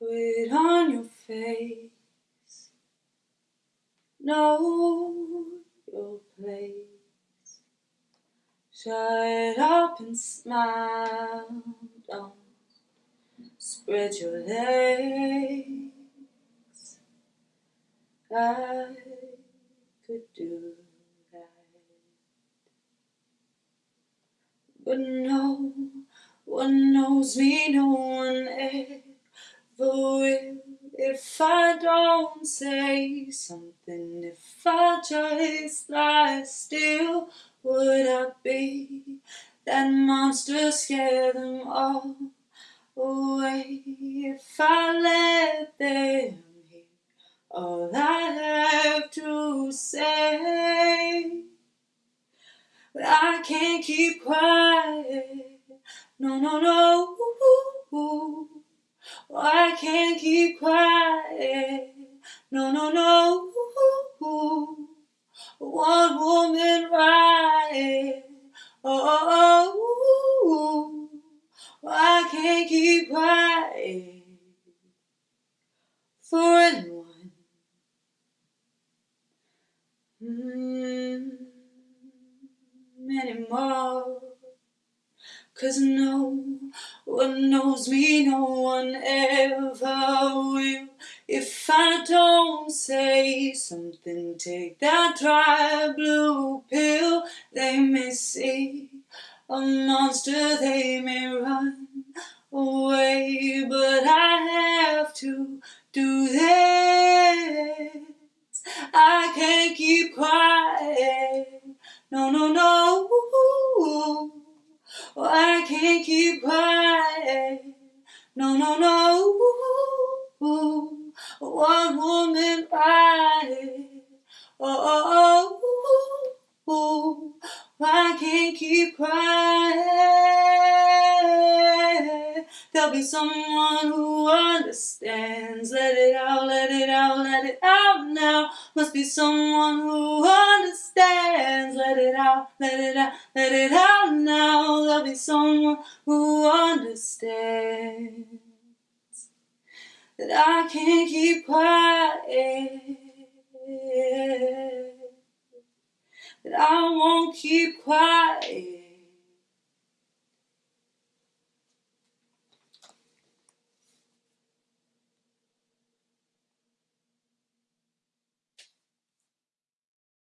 Put it on your face. Know your place. Shut up and smile. Don't spread your legs. I could do that. But no one knows me, no one ever If I don't say something, if I just lie still, would I be that monster, scare them all away? If I let them hear all I have to say, but I can't keep quiet. No, no, no. I can't keep quiet. No, no, no. One woman riot. Oh, oh, oh, I can't keep quiet for anyone. Mm, anymore. Cause no one knows me, no one ever will. If I don't say something, take that dry blue pill. They may see a monster, they may run away, but I have to do this. I can't keep quiet. No, no, no. Oh, I can't keep quiet. No, no, no. One woman fight. Oh, oh, oh, I can't keep quiet. There'll be someone who understands. Let it out, let it out, let it out now. Must be someone who understands. Let it out, let it out, let it out now. There'll be someone who understands that I can't keep quiet. That I won't keep quiet.